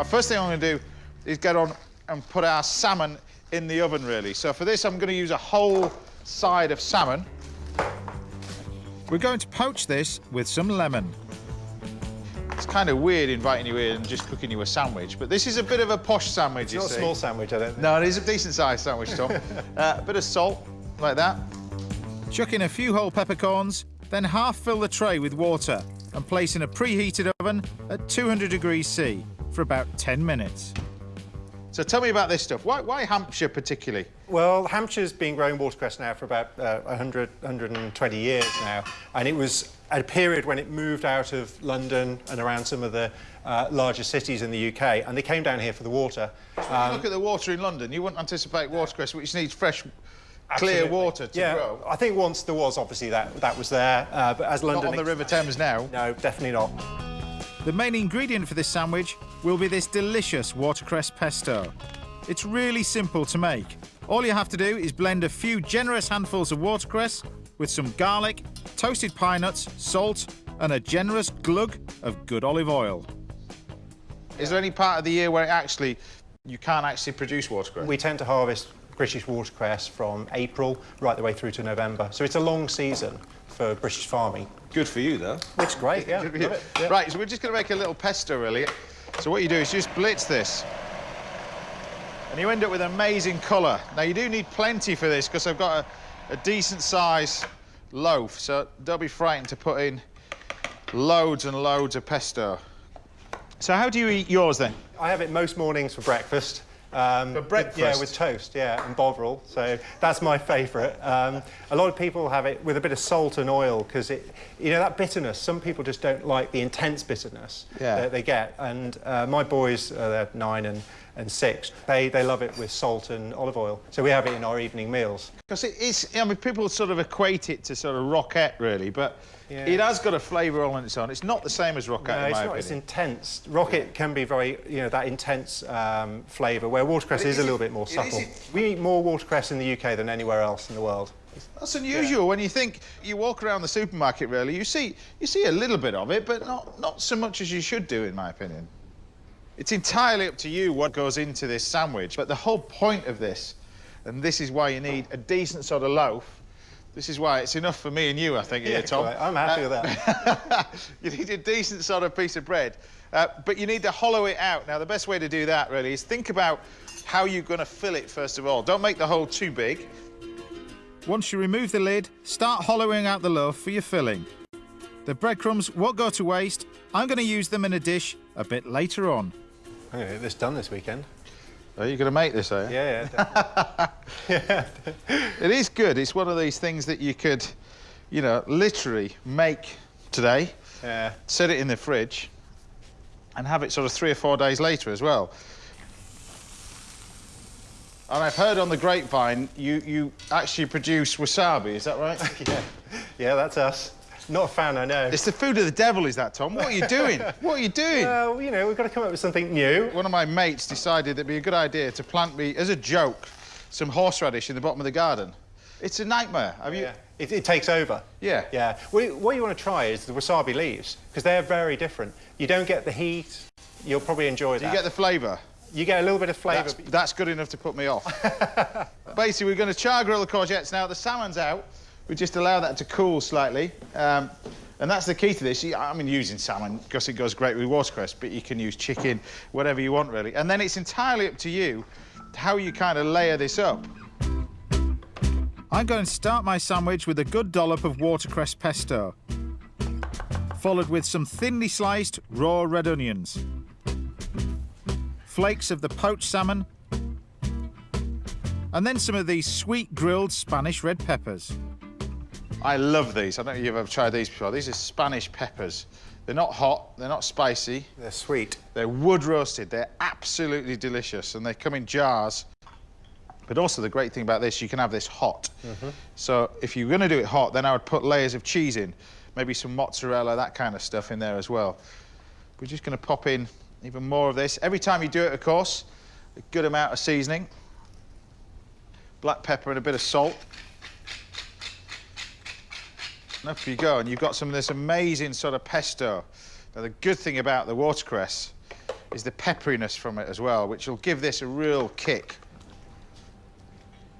Our first thing I'm going to do is get on and put our salmon in the oven, really. So for this, I'm going to use a whole side of salmon. We're going to poach this with some lemon. It's kind of weird inviting you in and just cooking you a sandwich, but this is a bit of a posh sandwich, It's you not see. a small sandwich, I don't think. No, it is a decent-sized sandwich, Tom. uh, a bit of salt, like that. Chuck in a few whole peppercorns, then half fill the tray with water and place in a preheated oven at 200 degrees C for about 10 minutes. So tell me about this stuff. Why, why Hampshire particularly? Well, Hampshire's been growing watercress now for about uh, 100, 120 years now, and it was at a period when it moved out of London and around some of the uh, larger cities in the UK, and they came down here for the water. When you look at the water in London, you wouldn't anticipate watercress, which needs fresh, clear Absolutely. water to yeah, grow. I think once there was, obviously, that, that was there, uh, but as London... Not London... on the River Thames now. No, definitely not. The main ingredient for this sandwich will be this delicious watercress pesto. It's really simple to make. All you have to do is blend a few generous handfuls of watercress with some garlic, toasted pine nuts, salt, and a generous glug of good olive oil. Is there any part of the year where it actually you can't actually produce watercress? We tend to harvest British watercress from April right the way through to November, so it's a long season for British farming. Good for you, though. It's great, yeah. Good for you. it, yeah. Right, so we're just going to make a little pesto, really. So what you do is just blitz this. And you end up with an amazing colour. Now, you do need plenty for this because I've got a, a decent size loaf, so don't be frightened to put in loads and loads of pesto. So how do you eat yours, then? I have it most mornings for breakfast. Um, with- breakfast? Yeah, with toast, yeah, and bovril. So that's my favourite. Um, a lot of people have it with a bit of salt and oil because it, you know, that bitterness. Some people just don't like the intense bitterness Yeah. that they get. And uh, my boys, uh, they're nine and, and six, they, they love it with salt and olive oil. So we have it in our evening meals. Because it is, I mean, people sort of equate it to sort of roquette, really, but Yeah. it has got a flavour all on its own. It's not the same as Rocket, No, in it's not opinion. intense. Rocket can be very, you know, that intense um, flavour, where watercress is is a it- little bit more subtle. We eat more watercress in the UK than anywhere else in the world. That's unusual when you think you walk around the supermarket. Really, you see you see a little bit of it, but not not so much as you should do, in my opinion. It's entirely up to you what goes into this sandwich. But the whole point of this, and this is why you need a decent sort of loaf. This is why it's enough for me and you, I think, here, Yeah, Tom. quite. I'm happy with that. you need a decent sort of piece of bread, uh, but you need to hollow it out. Now, the best way to do that, really, is think about how you're going to fill it, first of all. Don't make the hole too big. Once you remove the lid, start hollowing out the loaf for your filling. The breadcrumbs won't go to waste. I'm going to use them in a dish a bit later on. I'm going to get this done this weekend. Oh, are you going to make this, are you? Yeah, yeah. definitely. It is good. It's one of these things that you could, you know, literally make today, yeah. set it in the fridge, and have it sort of three or four days later as well. And I've heard on the grapevine you, you actually produce wasabi, is that right? yeah. Yeah, that's us. Not a fan, I know. it's the food of the devil, is that, Tom? What are you doing? what are you doing? Well, you know, we've got to come up with something new. One of my mates decided it'd be a good idea to plant me, as a joke, some horseradish in the bottom of the garden. It's a nightmare. Have you? Yeah. It, it takes over. Yeah. Yeah. What you, what you want to try is the wasabi leaves, because they're very different. You don't get the heat. You'll probably enjoy Do that. you get the flavour? You get a little bit of flavour. That's, that's good enough to put me off. Basically, we're going to char grill the courgettes now. The salmon's out. We just allow that to cool slightly. Um, and that's the key to this. I mean, using salmon because it goes great with watercress, but you can use chicken, whatever you want, really. And then it's entirely up to you how you kind of layer this up. I'm going to start my sandwich with a good dollop of watercress pesto, followed with some thinly sliced raw red onions, flakes of the poached salmon, and then some of these sweet grilled Spanish red peppers. I love these. I don't know if you've ever tried these before. These are Spanish peppers. They're not hot, they're not spicy. They're sweet. They're wood roasted. They're absolutely delicious, and they come in jars. But also the great thing about this, you can have this hot. Mm-hmm. So if you're going to do it hot, then I would put layers of cheese in, maybe some mozzarella, that kind of stuff in there as well. We're just going to pop in even more of this. Every time you do it, of course, a good amount of seasoning, black pepper and a bit of salt. And up you go, and you've got some of this amazing sort of pesto. Now, the good thing about the watercress is the pepperiness from it as well, which will give this a real kick.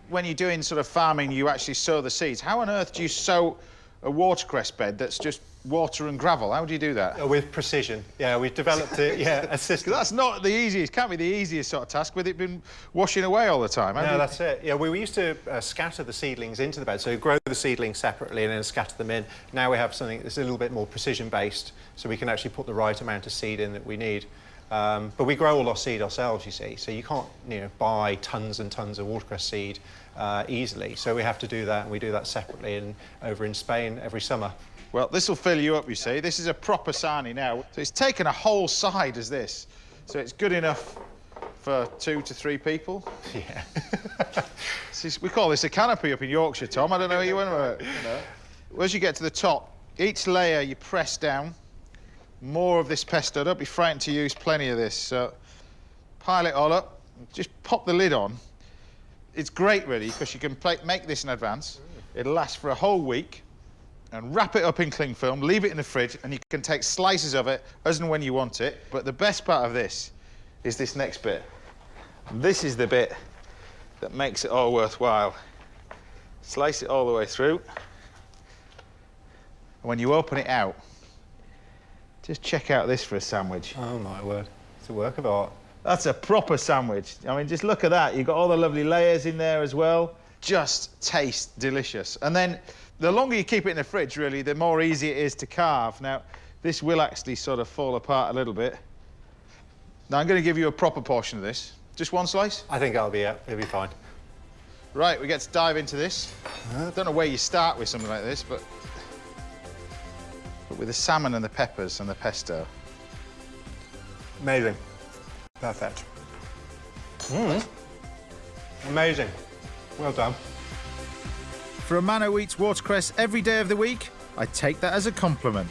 When you're doing sort of farming, you actually sow the seeds. How on earth do you sow a watercress bed that's just water and gravel? How do you do that? Uh, With precision. Yeah, we've developed a, yeah, a system. that's not the easiest, can't be the easiest sort of task with it been washing away all the time. No, you- that's it. Yeah, we, we used to uh, scatter the seedlings into the bed, so grow the seedlings separately and then scatter them in. Now we have something that's a little bit more precision-based, so we can actually put the right amount of seed in that we need. Um, but we grow all our seed ourselves, you see, so you can't you know, buy tons and tons of watercress seed uh, easily. So we have to do that, and we do that separately in, over in Spain every summer. Well, this will fill you up, you see. This is a proper sarnie now. So it's taken a whole side as this. So it's good enough for two to three people. Yeah. This is- we call this a canopy up in Yorkshire, Tom. I don't know how you went with it. You know. As you get to the top, each layer you press down. More of this pesto. Don't be frightened to use plenty of this. So pile it all up. Just pop the lid on. It's great, really, because you can pla make this in advance. It'll last for a whole week. And wrap it up in cling film, leave it in the fridge, and you can take slices of it as and when you want it. But the best part of this is this next bit. This is the bit that makes it all worthwhile. Slice it all the way through. And when you open it out, just check out this for a sandwich. oh, my word. It's a work of art. That's a proper sandwich. I mean, just look at that. You've got all the lovely layers in there as well. Just tastes delicious. And then the longer you keep it in the fridge, really, the more easy it is to carve. Now, this will actually sort of fall apart a little bit. Now, I'm going to give you a proper portion of this. Just one slice? I think that'll be it. It'll be fine. Right, we get to dive into this. I don't know where you start with something like this, but with the salmon and the peppers and the pesto. Amazing. Perfect. Mm. Amazing. Well done. For a man who eats watercress every day of the week, I take that as a compliment.